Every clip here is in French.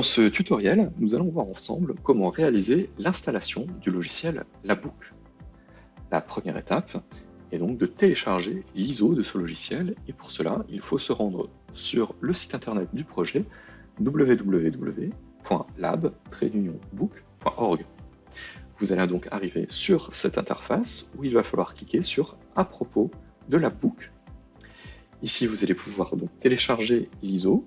Dans ce tutoriel, nous allons voir ensemble comment réaliser l'installation du logiciel Labook. La première étape est donc de télécharger l'ISO de ce logiciel et pour cela, il faut se rendre sur le site internet du projet www.lab-book.org. Vous allez donc arriver sur cette interface où il va falloir cliquer sur « À propos de Labbook ». Ici, vous allez pouvoir donc télécharger l'ISO.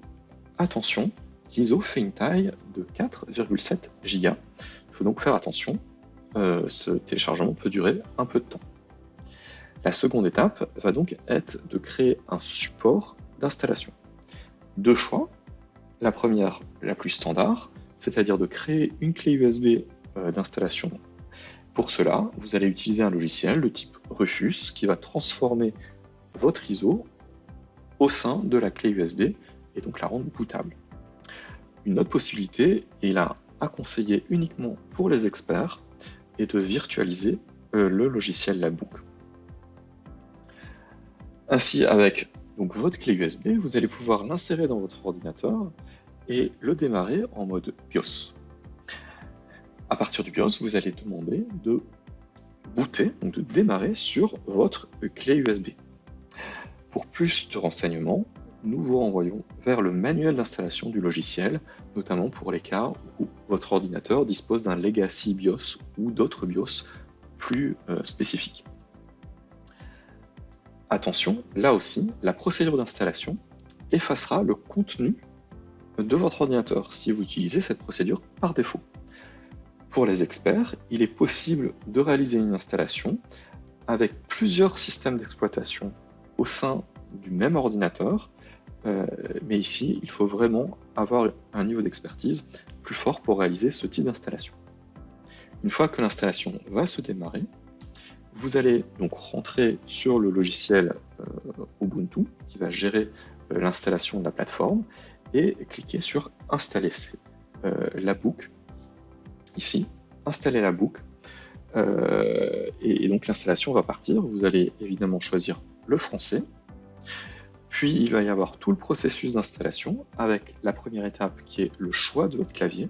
Attention, l'ISO fait une taille de 4,7 Go. Il faut donc faire attention, euh, ce téléchargement peut durer un peu de temps. La seconde étape va donc être de créer un support d'installation. Deux choix. La première, la plus standard, c'est-à-dire de créer une clé USB euh, d'installation. Pour cela, vous allez utiliser un logiciel de type Rufus qui va transformer votre ISO au sein de la clé USB et donc la rendre bootable. Une autre possibilité, et là à conseiller uniquement pour les experts, est de virtualiser euh, le logiciel Labook. Ainsi, avec votre clé USB, vous allez pouvoir l'insérer dans votre ordinateur et le démarrer en mode BIOS. À partir du BIOS, vous allez demander de booter, donc de démarrer sur votre clé USB. Pour plus de renseignements, nous vous renvoyons vers le manuel d'installation du logiciel, notamment pour les cas où votre ordinateur dispose d'un legacy BIOS ou d'autres BIOS plus euh, spécifiques. Attention, là aussi, la procédure d'installation effacera le contenu de votre ordinateur si vous utilisez cette procédure par défaut. Pour les experts, il est possible de réaliser une installation avec plusieurs systèmes d'exploitation au sein du même ordinateur euh, mais ici, il faut vraiment avoir un niveau d'expertise plus fort pour réaliser ce type d'installation. Une fois que l'installation va se démarrer, vous allez donc rentrer sur le logiciel euh, Ubuntu qui va gérer euh, l'installation de la plateforme et cliquer sur Installer la book. Ici, installer la book. et donc l'installation va partir. Vous allez évidemment choisir le français puis il va y avoir tout le processus d'installation avec la première étape qui est le choix de votre clavier.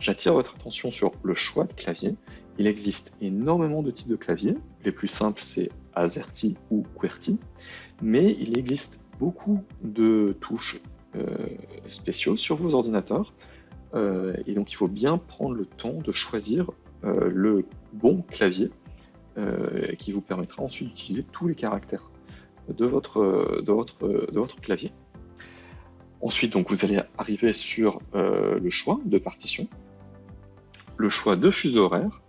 J'attire votre attention sur le choix de clavier. Il existe énormément de types de clavier. Les plus simples, c'est AZERTY ou QWERTY. Mais il existe beaucoup de touches euh, spéciaux sur vos ordinateurs. Euh, et donc, il faut bien prendre le temps de choisir euh, le bon clavier qui vous permettra ensuite d'utiliser tous les caractères de votre, clavier. Ensuite, donc, vous allez arriver sur euh, le choix de partition, le choix de fuseau horaire,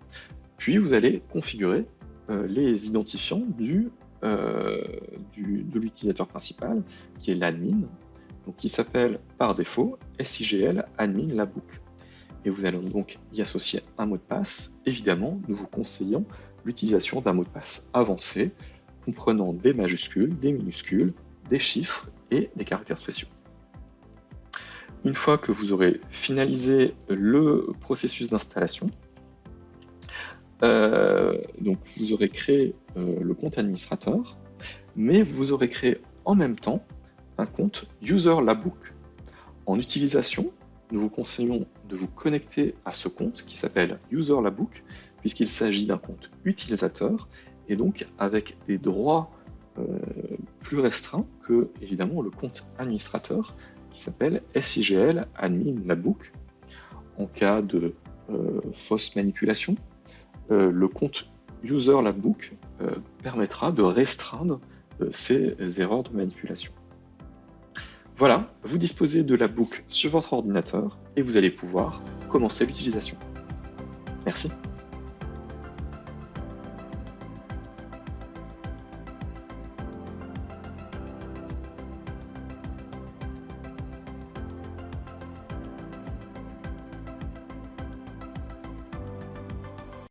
puis vous allez configurer euh, les identifiants euh, de l'utilisateur principal, qui est l'admin, qui s'appelle par défaut SIGL admin labook. Et vous allez donc y associer un mot de passe. Évidemment, nous vous conseillons l'utilisation d'un mot de passe avancé, comprenant des majuscules, des minuscules, des chiffres et des caractères spéciaux. Une fois que vous aurez finalisé le processus d'installation, euh, vous aurez créé euh, le compte administrateur, mais vous aurez créé en même temps un compte User Labook. En utilisation, nous vous conseillons de vous connecter à ce compte qui s'appelle User Labook, puisqu'il s'agit d'un compte utilisateur et donc avec des droits euh, plus restreints que évidemment le compte administrateur qui s'appelle SIGL admin labook. En cas de euh, fausse manipulation, euh, le compte user labook permettra de restreindre ces erreurs de manipulation. Voilà, vous disposez de la sur votre ordinateur et vous allez pouvoir commencer l'utilisation. Merci.